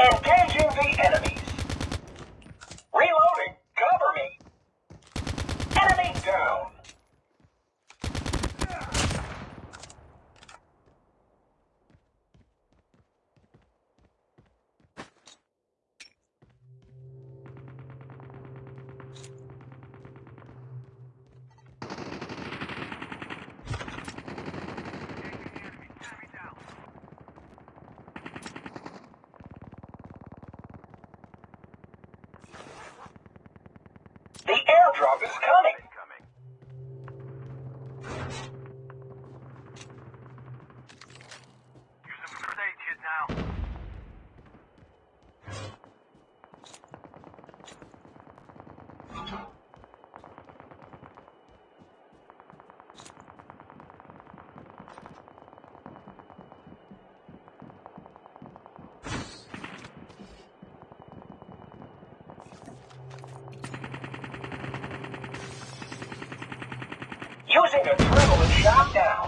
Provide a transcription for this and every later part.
Engaging the enemy. The airdrop is coming. using a triple and shot down.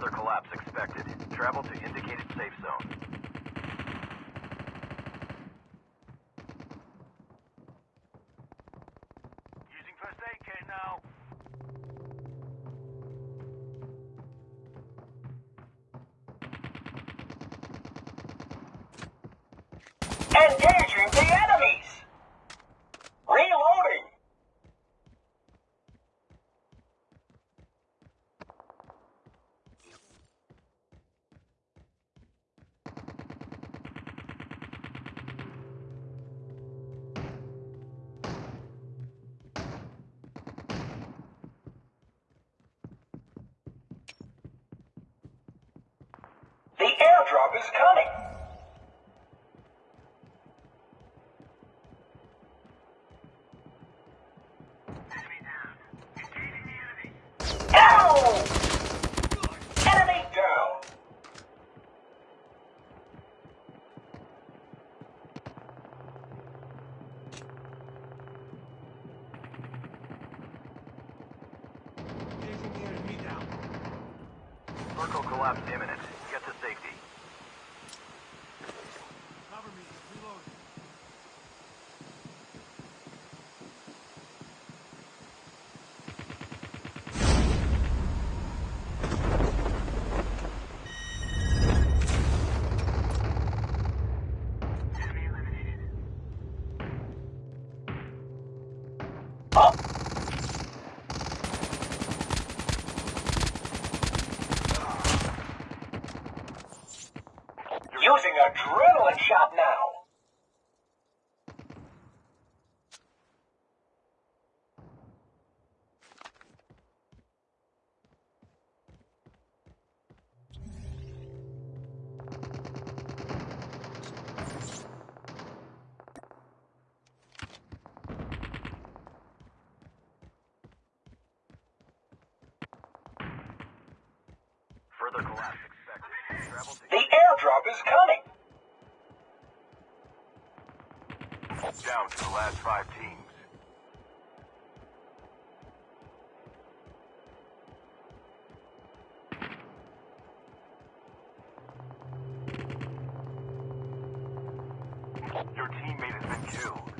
Further collapse expected. Travel to indicated safe zone. Endangering the enemy! airdrop is coming. Using adrenaline shot now. Further collapse The airdrop is coming. down to the last five teams. Your teammate has been killed.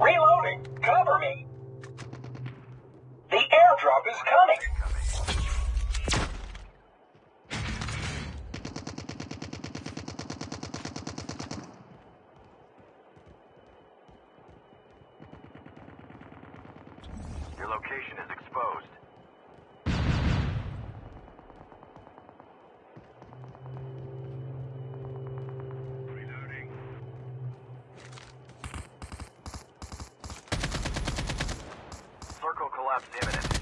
Reloading. Cover me. The airdrop is coming. Collapse imminent.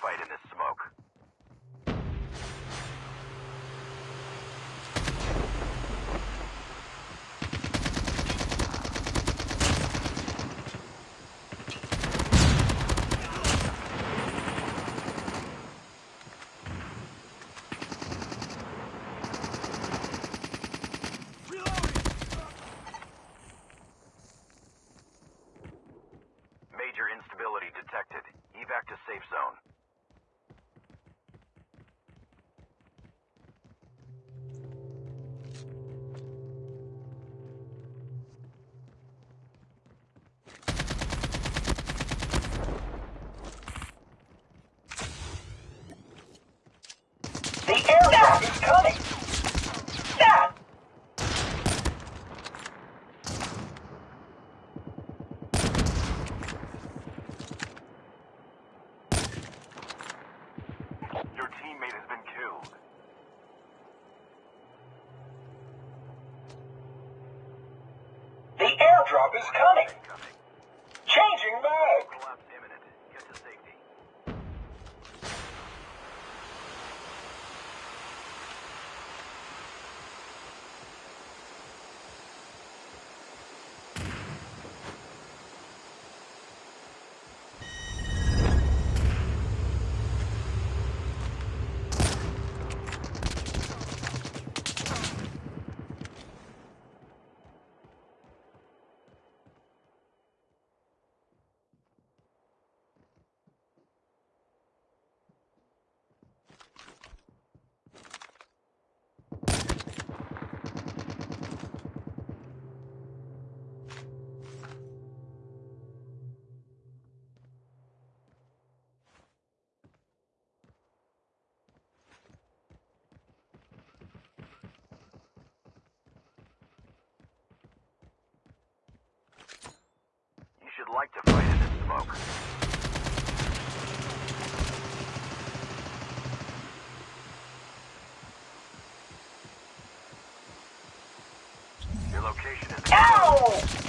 Fight in this smoke. Major instability detected. Evac to safe zone. Location is Ow!